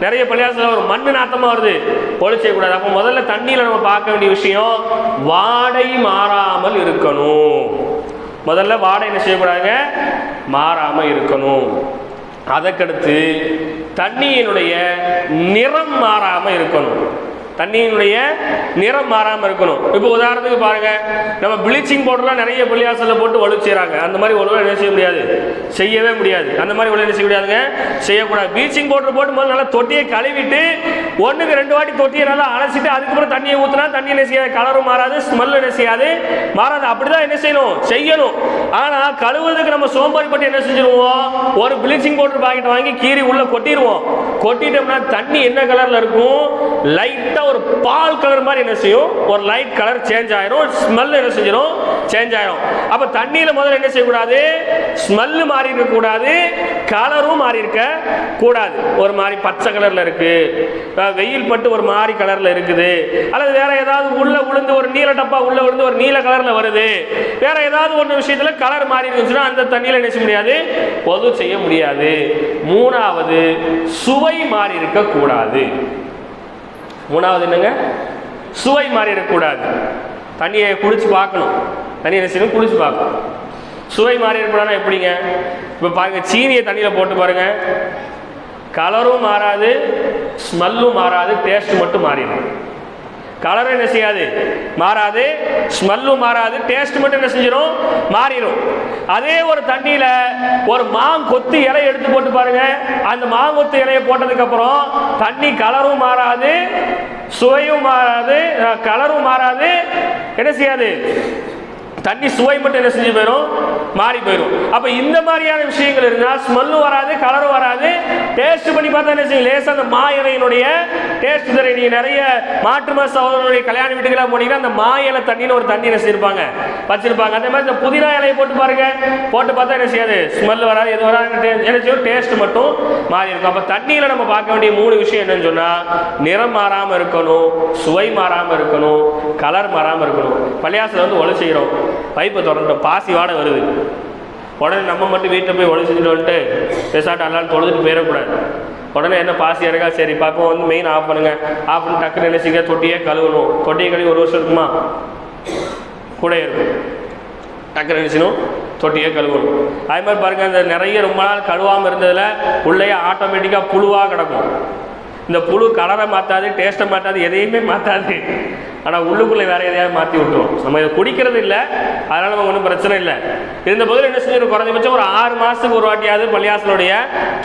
நிறைய பள்ளியாசத்தில் ஒரு மண் நாத்தமாக வருது. ஒளி செய்யக்கூடாது. அப்போ முதல்ல தண்ணியில் நம்ம பார்க்க வேண்டிய விஷயம் வாடை மாறாமல் இருக்கணும். முதல்ல வாடை என்ன செய்யக்கூடாதுங்க? மாறாமல் இருக்கணும். அதற்கடுத்து தண்ணியினுடைய நிறம் மாறாமல் இருக்கணும். தண்ணியினுடைய நிறம் மாறாமல் இருக்கணும். இப்போ உதாரணத்துக்கு பாருங்கள் நம்ம ப்ளீச்சிங் பவுடர்லாம் நிறைய பள்ளியாசலில் போட்டு வலுச்சுறாங்க. செய்கிறாங்க அந்த மாதிரி ஒழுங்காக என்ன செய்ய முடியாது? செய்யவே முடியாது. அந்த மாதிரி ஒழுங்கு என்ன செய்ய முடியாதுங்க? செய்யக்கூடாது. ப்ளீச்சிங் பவுடர் போட்டு முதல்ல நல்லா தொட்டியை கழுவிட்டு ஒன்றுக்கு ரெண்டு வாட்டி தொட்டியை நல்லா அலசிட்டு அதுக்கப்புறம் தண்ணியை ஊற்றினா தண்ணி என்ன செய்யாது? கலரும் மாறாது ஸ்மெல் என்ன செய்யாது? மாறாது. அப்படிதான் என்ன செய்யணும்? செய்யணும். ஆனால் கழுவுறதுக்கு நம்ம சோம்பேறிப்பட்டு என்ன செஞ்சிருவோம்? ஒரு ப்ளீச்சிங் பவுடர் பாக்கெட் வாங்கி கீறி உள்ள கொட்டிடுவோம். கொட்டிட்டோம்னா தண்ணி என்ன கலர்ல இருக்கும்? லைட்டா ஒரு பால் கலர் மாதிரி என்ன செய்யும்? ஒரு லைட் கலர் சேஞ்ச் ஆயிரும். ஸ்மெல் என்ன செஞ்சிடும் சேஞ்ச் ஆயிரும். அப்ப தண்ணியில முதல்ல என்ன செய்யக்கூடாது? ஸ்மெல் மாறி இருக்க கூடாது கலரும் மாறி இருக்க கூடாது. ஒரு மாதிரி பச்சை கலர்ல இருக்கு. வெயில் பட்டு ஒரு மாதிரி கலரில் இருக்குது. அல்லது வேற ஏதாவது உள்ளே விழுந்து ஒரு நீல டப்பா உள்ளே விழுந்து ஒரு நீல கலரில் வருது. வேற ஏதாவது ஒன்று விஷயத்தில் கலர் மாறி இருந்துச்சுன்னா அந்த தண்ணியில் நினைச்ச முடியாது? பொது செய்ய முடியாது. மூணாவது சுவை மாறி இருக்கக்கூடாது மூணாவது என்னங்க? சுவை மாறி இருக்கக்கூடாது தண்ணியை குடிச்சு பார்க்கணும். தண்ணியை நினைச்சு குடிச்சு பார்க்கணும். சுவை மாறி இருக்கக்கூடாதுன்னா எப்படிங்க? இப்போ பாருங்கள் சீனியை தண்ணியில் போட்டு பாருங்க. கலரும் மாறாது ஸ்மெல்லும் மாறாது டேஸ்ட் மட்டும் மாறிடும். கலரும் என்ன செய்யாது? மாறாது. ஸ்மெல்லும் மாறாது டேஸ்ட் மட்டும் என்ன செஞ்சிடும் மாறிடும் அதே ஒரு தண்ணியில ஒரு மாங்கொத்து இலையை எடுத்து போட்டு பாருங்க. அந்த மாங்கொத்து இலையை போட்டதுக்கு அப்புறம் தண்ணி கலரும் மாறாது சுவையும் மாறாது கலரும் மாறாது. என்ன செய்யாது? தண்ணி சுவை மட்டும் என்ன செஞ்சு போயிடும் மாறி போயிடும் அப்போ இந்த மாதிரியான விஷயங்கள் இருந்தால் ஸ்மெல்லும் வராது கலரும் வராது. டேஸ்ட் பண்ணி பார்த்தா என்ன செய்யும்? லேசாக அந்த மா இலையினுடைய டேஸ்ட் தர நீங்கள் நிறைய மாற்று மத சகோதரனுடைய கல்யாண வீட்டுக்கெல்லாம் போனீங்கன்னா அந்த மா இலை தண்ணின்னு ஒரு தண்ணி என்ன செய்யிருப்பாங்க வச்சிருப்பாங்க. அதே மாதிரி இந்த புதினா இலையை போட்டு பாருங்க. போட்டு பார்த்தா என்ன செய்யாது? ஸ்மெல் வராது எது வராது என்ன என்ன செய்யும்? டேஸ்ட் மட்டும் மாறி இருக்கும். அப்போ தண்ணியில் நம்ம பார்க்க வேண்டிய மூணு விஷயம் என்னன்னு சொன்னால் நிறம் மாறாமல் இருக்கணும் சுவை மாறாமல் இருக்கணும் கலர் மாறாம இருக்கணும். பள்ளியாசில் வந்து ஒளி செய்கிறோம் பைப்பை திறந்துட்டோம். பாசி வாட வருது. உடனே நம்ம மட்டும் வீட்டில் போய் ஒளி செஞ்சுட்டு வந்துட்டு பெசாட்டு அல்லாலும் தொழுதுட்டு போயிடக்கூடாது. உடனே என்ன பாசி இறக்கா? சரி பார்ப்போம் வந்து மெயின் ஆஃப் பண்ணுங்க. ஆஃப் பண்ணி டக்குன்னு நினைச்சிங்க தொட்டியே கழுவணும். தொட்டியை கழுவி ஒரு வருஷம் இருக்குமா? கூட இருக்கும் டக்குன்னு நினைச்சினும் தொட்டியே கழுவணும். அதே மாதிரி பாருங்கள் இந்த நிறைய ரொம்ப நாள் கழுவாமல் இருந்ததில் உள்ளே ஆட்டோமேட்டிக்காக புழுவாக கிடக்கும். இந்த புழு கலரை மாற்றாது டேஸ்ட்டை மாற்றாது எதையுமே மாற்றாது ஆனால் உள்ளுக்குள்ளே வேற எதையாவது மாற்றி விட்டுரும். நம்ம இதை குடிக்கிறது இல்லை. அதனால் நமக்கு ஒன்றும் பிரச்சனை இல்லை. இருந்த போதில் என்ன செஞ்சிடும் குறைஞ்சபட்சம் ஒரு ஆறு மாதத்துக்கு ஒரு வாட்டியாவது பள்ளியாசனுடைய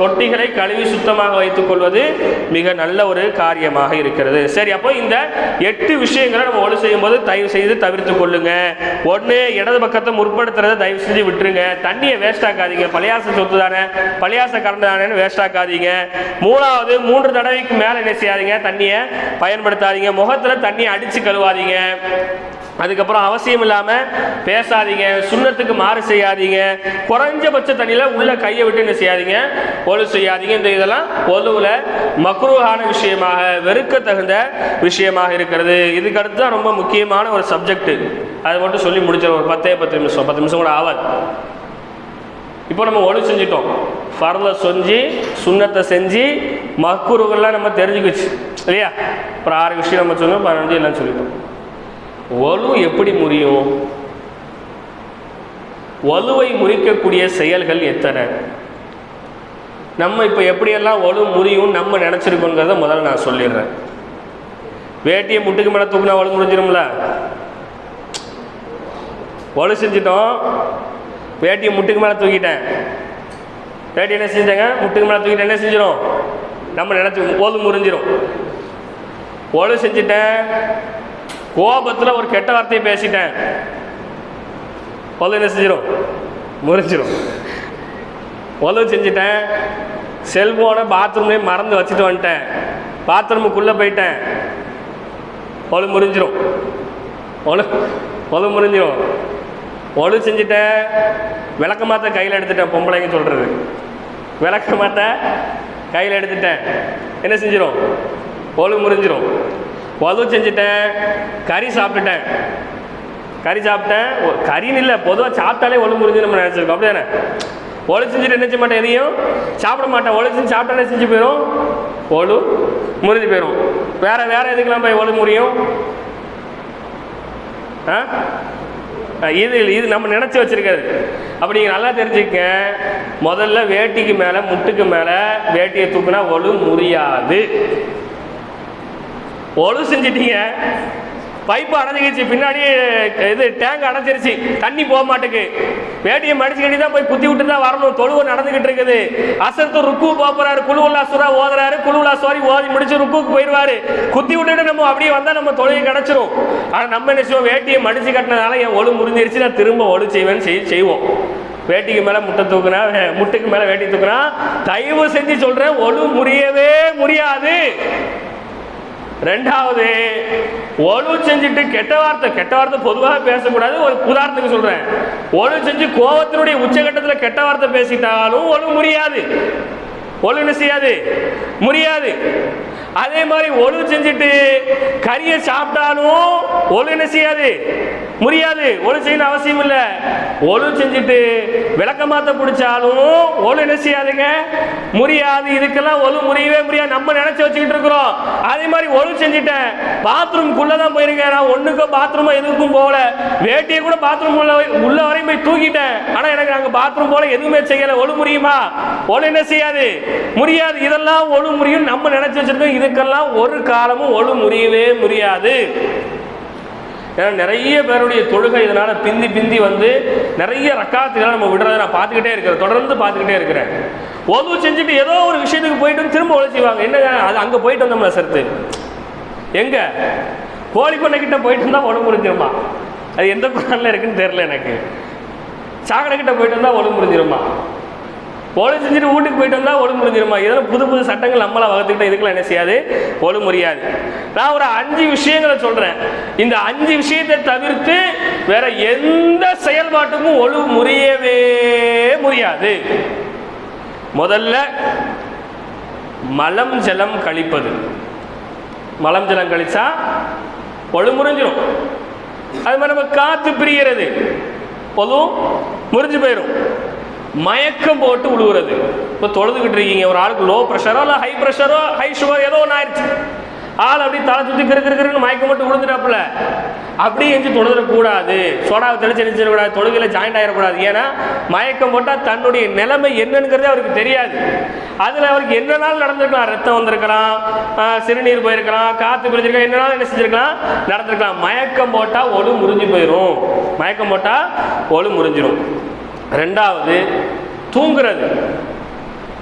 தொட்டிகளை கழுவி சுத்தமாக வைத்துக் கொள்வது மிக நல்ல ஒரு காரியமாக இருக்கிறது. சரி அப்போ இந்த எட்டு விஷயங்களை நம்ம ஒழு செய்யும் போது தயவு செய்து தவிர்த்து கொள்ளுங்க. ஒன்று இடது பக்கத்தை முற்படுத்துறதை தயவு செஞ்சு விட்டுருங்க. தண்ணியை வேஸ்ட் ஆக்காதீங்க. பழையாச சொத்து தானே. பழையாச கரண்ட் தானேன்னு வேஸ்ட் ஆக்காதீங்க. மூணாவது மூன்று தடவைக்கு மேலே என்ன செய்யாதீங்க? தண்ணியை பயன்படுத்தாதீங்க. முகத்தில் தண்ணியை அடித்து கழுவாதீங்க. அதுக்கப்புறம் அவசியம் இல்லாமல் பேசாதீங்க. சுண்ணத்துக்கு மாறு செய்யாதீங்க. குறைஞ்சபட்ச தண்ணியில் உள்ள கையை விட்டு என்ன செய்யாதீங்க? ஒழு செய்யாதீங்க. இந்த இதெல்லாம் ஒழுவில் மக்ரூவான விஷயமாக வெறுக்க தகுந்த விஷயமாக இருக்கிறது. இதுக்கு அடுத்து தான் ரொம்ப முக்கியமான ஒரு சப்ஜெக்ட் அதை மட்டும் சொல்லி முடிச்சிடும் ஒரு பத்தே பத்து நிமிஷம். பத்து நிமிஷம் கூட ஆகாது இப்போ நம்ம ஒழு செஞ்சிட்டோம். ஃபர்ல செஞ்சு சுண்ணத்தை செஞ்சு மக்குருகள்லாம் நம்ம தெரிஞ்சுக்கிச்சு. இல்லையா? அப்புறம் ஆறு விஷயம் நம்ம சொன்னோம் பதினஞ்சு எல்லாம் சொல்லிட்டோம். ஒலு எப்படி முறியும்? வலுவை முறிக்கக்கூடிய செயல்கள் எத்தனை? நம்ம இப்போ எப்படியெல்லாம் வலு முறியும் நம்ம நினச்சிருக்கோங்கிறத முதல்ல நான் சொல்லிடுறேன். வேட்டியை முட்டுக்கு மேலே தூக்குனா வலு முடிஞ்சிடும்ல ஒலு செஞ்சிட்டோம். வேட்டியை முட்டுக்கு மேலே தூக்கிட்டேன். வேட்டி என்ன செஞ்சேங்க முட்டுக்கு மேலே தூக்கிட்டு என்ன செஞ்சிடும் நம்ம நினச்சி ஒலு முறிஞ்சிரும். ஒழு செஞ்சுட்டேன். கோபத்தில் ஒரு கெட்ட வார்த்தையை பேசிட்டேன். ஒழு என்ன செஞ்சிடும் முறிஞ்சிடும் ஒலு செஞ்சுட்டேன். செல்ஃபோனை பாத்ரூம்லேயே மறந்து வச்சுட்டு வந்துட்டேன். பாத்ரூமுக்குள்ளே போயிட்டேன். ஒழு முறிஞ்சிரும். ஒழு ஒழு முறிஞ்சிரும். ஒழு செஞ்சுட்டேன் விளக்க மாத்த கையில் எடுத்துட்டேன் பொம்பளைங்க சொல்கிறது விளக்க மாத்த கையில் எடுத்துட்டேன். என்ன செஞ்சிடும் ஒழு முறிஞ்சிரும். ஒலு செஞ்சுட்டேன் கறி சாப்பிட்டுட்டேன். கறி சாப்பிட்டேன். கறின்னு இல்லை பொதுவாக சாப்பிட்டாலே ஒழு முறிஞ்சு நம்ம நினச்சிருக்கோம். அப்படி தானே ஒழு செஞ்சுட்டு என்ன செய்ய மாட்டேன் எதையும் சாப்பிட மாட்டேன். ஒழு செஞ்சு சாப்பிட்டாலே செஞ்சு போயிடும் ஒழு முறிஞ்சு போயிடும் வேறு வேறு எதுக்கெல்லாம் போய் ஒழு முறியும்? ஆ, இது இது நம்ம நினச்சி வச்சிருக்கிறது. அப்படி நீங்கள் நல்லா தெரிஞ்சுக்க முதல்ல வேட்டிக்கு மேலே முட்டுக்கு மேலே வேட்டியை தூக்குனா ஒழு முறியாது. ஒழு செஞ்சிட்டீங்க. பைப்பு அடைஞ்சிக்கிச்சு. பின்னாடி இது டேங்க் அடைஞ்சிருச்சு. தண்ணி போக மாட்டேக்கு. வேட்டியை மடிச்சு கட்டி தான் போய் குத்தி விட்டு தான் வரணும். தொழுவு நடந்துகிட்டு இருக்குது. அசத்து ருக்கு போறாரு. குழுவுல்லா சுரா ஓதுறாரு. குழுவுல்லா சோரி ஓதி முடிச்சு ருக்குக்கு போயிடுவாரு குத்தி விட்டுட்டு நம்ம அப்படியே வந்தால் நம்ம தொழுகை கிடைச்சிரும். ஆனால் நம்ம என்ன செய்வோம்? வேட்டியை மடிச்சு கட்டினதால என் ஒழு முடிஞ்சிருச்சு நான் திரும்ப ஒழு செய்வேன்னு செய் செய்வோம். வேட்டிக்கு மேலே முட்டை தூக்குனா முட்டுக்கு மேலே வேட்டி தூக்குனா தயவு செஞ்சு சொல்கிறேன் ஒழு முறியவே முடியாது ரெண்டாவது ஒழு செஞ்சுட்டு கெட்ட வார்த்தை கெட்ட வார்த்தை பொதுவாக பேசக்கூடாது. ஒரு உதாரணத்துக்கு சொல்றேன். ஒழு செஞ்சு கோபத்தினுடைய உச்சகட்டத்தில் கெட்ட வார்த்தை பேசிட்டாலும் ஒழுங்கு முடியாது ஒழுங்கு செய்யாது? முடியாது அதே மாதிரி ஒழு செஞ்சுட்டு கறியை சாப்பிட்டாலும் ஒழுங்கு செய்யாது? முடியாது. ஒழு செய்யணும் அவசியம் இல்லை. ஒழு செஞ்சுட்டு விளக்கமாத்த பிடிச்சாலும் ஒழு என்ன செய்யாதுங்க? முடியாது. இதுக்கெல்லாம் ஒழு முடியவே முடியாது. நம்ம நினைச்சு வச்சுக்கிட்டு இருக்கிறோம். அதே மாதிரி ஒழு செஞ்சுட்டேன். பாத்ரூம்குள்ள தான் போயிருக்கேன். நான் ஒண்ணுக்கும் பாத்ரூம் எதுக்கும் போகல. வேட்டியை கூட பாத்ரூம் உள்ள உள்ள வரையும் போய் தூக்கிட்டேன். ஆனா எனக்கு அங்க பாத்ரூம் போல எதுவுமே செய்யல. ஒழு முடியுமா? ஒழு என்ன செய்யாது? முடியாது. இதெல்லாம் ஒழு முடியும் நம்ம நினைச்சு வச்சிருக்கோம். இதுக்கெல்லாம் ஒரு காலமும் ஒழு முடியவே முடியாது. ஏன்னா நிறைய பேருடைய தொழுகை இதனால் பிந்தி பிந்தி வந்து நிறைய ரக்காத்துகளை நம்ம விடுறதை நான் பார்த்துக்கிட்டே இருக்கிறேன். தொடர்ந்து பார்த்துக்கிட்டே இருக்கிறேன். உதவு செஞ்சுட்டு ஏதோ ஒரு விஷயத்துக்கு போயிட்டு வந்து திரும்ப உழைச்சிவாங்க செய்வாங்க. என்னங்க அது அங்கே போயிட்டு வந்தோம்ல சருத்து எங்கே? கோழி பண்ணைக்கிட்ட போயிட்டு இருந்தால் உடம்பு முடிஞ்சிருமா? அது எந்த குரான்ல இருக்குன்னு தெரில எனக்கு. சாக்கடைக்கிட்ட போயிட்டு இருந்தால் உடம்பு முடிஞ்சிருமா? ஒழு செஞ்சுட்டு வீட்டுக்கு போயிட்டு வந்தால் ஒழு முடிஞ்சிருமா இதெல்லாம் புது புது சட்டங்கள் நம்மளாம் வகுத்துக்கிட்ட இதுக்கெல்லாம் என்ன செய்யாது? ஒழு முடியாது நான் ஒரு அஞ்சு விஷயங்களை சொல்றேன். இந்த அஞ்சு விஷயத்தை தவிர்த்து வேற எந்த செயல்பாட்டுக்கும் ஒழு முறியவே முடியாது முதல்ல மலம் ஜலம் கழிப்பது. மலம் ஜலம் கழிச்சா ஒழு முறிஞ்சிடும் அது மாதிரி நம்ம காற்று பிரிகிறது. பொதுவும் முறிஞ்சு போயிடும் மயக்கம் போட்டு விழுவுறது இப்போ தொழுதுகிட்டு இருக்கீங்க ஒரு ஆளுக்கு லோ ப்ரெஷரோ இல்லை ஹை ப்ரெஷரோ ஹை சுகர் ஏதோ ஒன்று ஆயிடுச்சு. ஆள் அப்படி தலை சுற்றி கிரு மயக்கம் போட்டு விழுந்துட்டாப்புல அப்படியே எஞ்சி தொழுதுடக்கூடாது. சோடாவை தெளிச்சு நினைச்சிடக்கூடாது தொழுகையில் ஜாயிண்ட் ஆகிடக்கூடாது ஏன்னா மயக்கம் போட்டால் தன்னுடைய நிலைமை என்னங்கிறதே அவருக்கு தெரியாது. அதில் அவருக்கு என்னனாலும் நடந்திருக்கலாம். ரத்தம் வந்திருக்கலாம் சிறுநீர் போயிருக்கலாம் காற்று பிரிஞ்சிருக்கலாம் என்னனாலும் என்ன செஞ்சிருக்கலாம்? நடந்திருக்கலாம். மயக்கம் போட்டால் ஒழு முறிஞ்சு போயிடும் மயக்கம் போட்டால் ஒழு முறிஞ்சிடும் ரெண்டாவது தூங்குறது.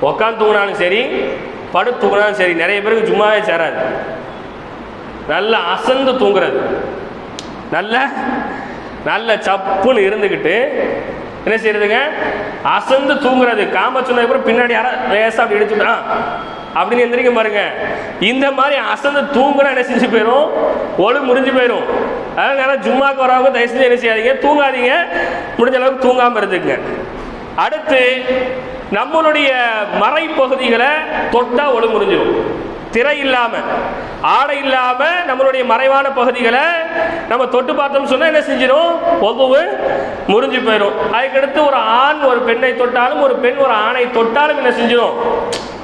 உக்காந்து தூங்கினாலும் சரி படுத்து தூங்கினாலும் சரி நிறைய பேருக்கு சும்மாவே சேராது. நல்லா அசந்து தூங்குறது. நல்ல நல்ல சப்புன்னு இருந்துக்கிட்டு என்ன செய்யறதுங்க அசந்து தூங்குறது. காம சொன்னதுக்கு அப்புறம் பின்னாடி யாரா லேசா அப்படி இடிச்சுட்டா அப்படின்னு எந்திரிக்க பாருங்க. இந்த மாதிரி அசந்து தூங்குனா என்ன செஞ்சு போயிடும் ஒழு முறிஞ்சு போயிடும் அதனால ஜும்மாக்கு வரவங்க தயவு செஞ்சு என்ன செய்யாதீங்க. தூங்காதீங்க. முடிஞ்ச அளவுக்கு தூங்காமல் இருந்துங்க அடுத்து நம்மளுடைய மறைப்பகுதிகளை தொட்டா ஒழு முடிஞ்சிடும். திரை இல்லாம ஆடை இல்லாம நம்மளுடைய மறைவான பகுதிகளை நம்ம தொட்டு பார்த்தோம்னு சொன்னா என்ன செஞ்சிடும் ஒவ்வொரு முறிஞ்சு போயிடும் அதுக்கடுத்து ஒரு ஆண் ஒரு பெண்ணை தொட்டாலும் ஒரு பெண் ஒரு ஆணை தொட்டாலும் என்ன செஞ்சிடும்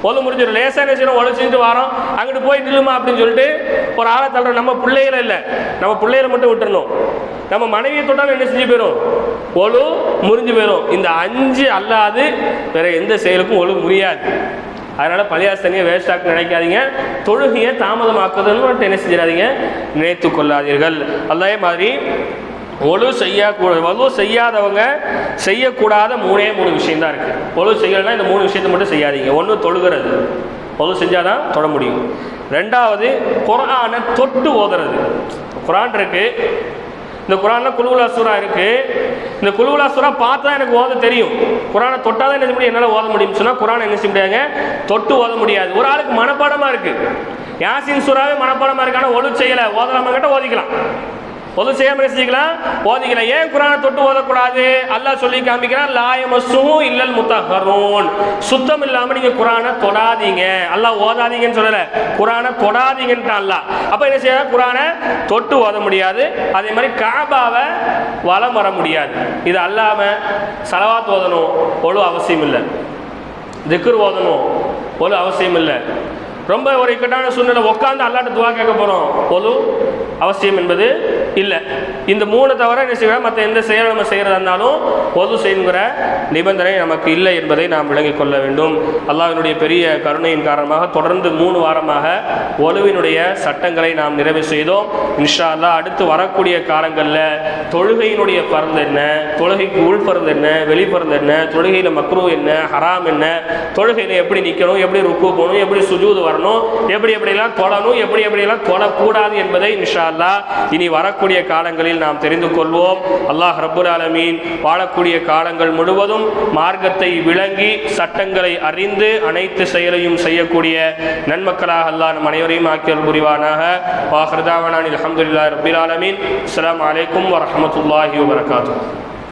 ஒழு முடிஞ்சிடும் லேசாக என்ன செய்யணும்? ஒழு செஞ்சுட்டு வரோம். அங்கிட்டு போய் நில்லுமா அப்படின்னு சொல்லிட்டு ஒரு ஆளை தள்ளுறோம். நம்ம பிள்ளைகளை இல்லை. நம்ம பிள்ளைகளை மட்டும் விட்டுறணும். நம்ம மனைவியை தொட்டாலும் என்ன செஞ்சு போயிடும் ஒழு முறிஞ்சு போயிடும் இந்த அஞ்சு அல்லாது வேற எந்த செயலுக்கும் ஒழு முடியாது அதனால பள்ளியாசு தனியாக நினைக்காதீங்க. தொழுகையை தாமதமாக்குதுன்னு மட்டும் என்ன செஞ்சிடாதீங்க? நினைத்து கொள்ளாதீர்கள். அதே மாதிரி ஒழு செய்யக்கூடாது ஒழு செய்யாதவங்க செய்யக்கூடாத மூணே மூணு விஷயம் தான் இருக்குது ஒழு செய்யலைன்னா இந்த மூணு விஷயத்தை மட்டும் செய்யாதீங்க. ஒன்று தொழுகிறது. ஒழு செஞ்சால் தான் தொட முடியும். ரெண்டாவது குரானை தொட்டு ஓதுறது. குரான் இருக்குது இந்த குரானில் குலுகுலா சூரா இருக்கு. இந்த குலுகுலா சூரா பார்த்தா எனக்கு ஓத தெரியும். குரானை தொட்டாதான் என்ன செய்ய முடியும்? என்னால் ஓத முடியும்னு சொன்னால் குரானை என்ன செய்ய முடியாதுங்க? தொட்டு ஓத முடியாது. ஒரு ஆளுக்கு மனப்பாடமாக இருக்கு. யாசின் சூறாவே மனப்பாடமாக இருக்கான ஆனால் ஒழு செய்யலை. ஓதலாமா கிட்ட ஓதிக்கலாம். பொது செய்யாம ரசிக்கலாம் செஞ்சுக்கலாம் ஓதிக்கலாம் ஏன் குரானை தொட்டு ஓதக்கூடாது? அல்லாஹ் சொல்லி காமிக்கிறான் லாயமசும் இல்லல் முத்தஹரோன். சுத்தம் இல்லாம நீங்க குரானை தொடாதீங்க. அல்லாஹ் ஓதாதீங்கன்னு சொல்லல. குரானை தொடாதீங்கன்ட்டான் அல்லாஹ். அப்ப என்ன செய்ய குரானை தொட்டு ஓத முடியாது. அதே மாதிரி காபாவை வலம் வர முடியாது. இது அல்லாம சலவாத் ஓதணும் ஒழு அவசியம் இல்லை. திக்ர் ஓதணும் ஒழு அவசியம் இல்லை. ரொம்ப ஒரு இக்கட்டான சூழ்நிலை. உட்காந்து அல்லாட்ட துவா கேட்க போகிறோம் ஒழு அவசியம் என்பது இல்லை. இந்த மூணு தவிர என்ன செய்வோம் மற்ற எந்த செயலை நம்ம செய்கிறதா இருந்தாலும் பொது செய்யுங்கிற நிபந்தனை நமக்கு இல்லை என்பதை நாம் விளங்கிக் கொள்ள வேண்டும். அல்லாவினுடைய பெரிய கருணையின் காரணமாக தொடர்ந்து மூணு வாரமாக ஒலுவினுடைய சட்டங்களை நாம் நிறைவு செய்தோம். இன்ஷா அல்லா அடுத்து வரக்கூடிய காலங்களில் தொழுகையினுடைய பருந்து என்ன? தொழுகைக்கு உள் பருந்து என்ன? வெளிப்பருந்து என்ன? தொழுகையில் மக்ரூ என்ன? ஹராம் என்ன? தொழுகையில் எப்படி நிற்கணும் எப்படி ருக்கு போகணும்? எப்படி சுஜூது வரணும்? எப்படி எப்படியெல்லாம் தொழணும்? எப்படி எப்படியெல்லாம் தொழக்கூடாது என்பதை இன்ஷா அல்லா இனி வரக்கூடிய காலங்களில் நாம் தெரிந்து கொள்வோம். அல்லாஹ் ரபுல் ஆலமீன் வாழக்கூடிய காலங்கள் முழுவதும் மார்க்கத்தை விளங்கி சட்டங்களை அறிந்து அனைத்து செயலையும் செய்யக்கூடிய நன்மக்களாக அல்லாஹ் நம் அனைவரையும் ஆக்கியல் புரிவானாக. வாஹர்தாவனான் அலமதுல்லா ரபில் ஆலமீன். அஸ்ஸலாமு அலைக்கும்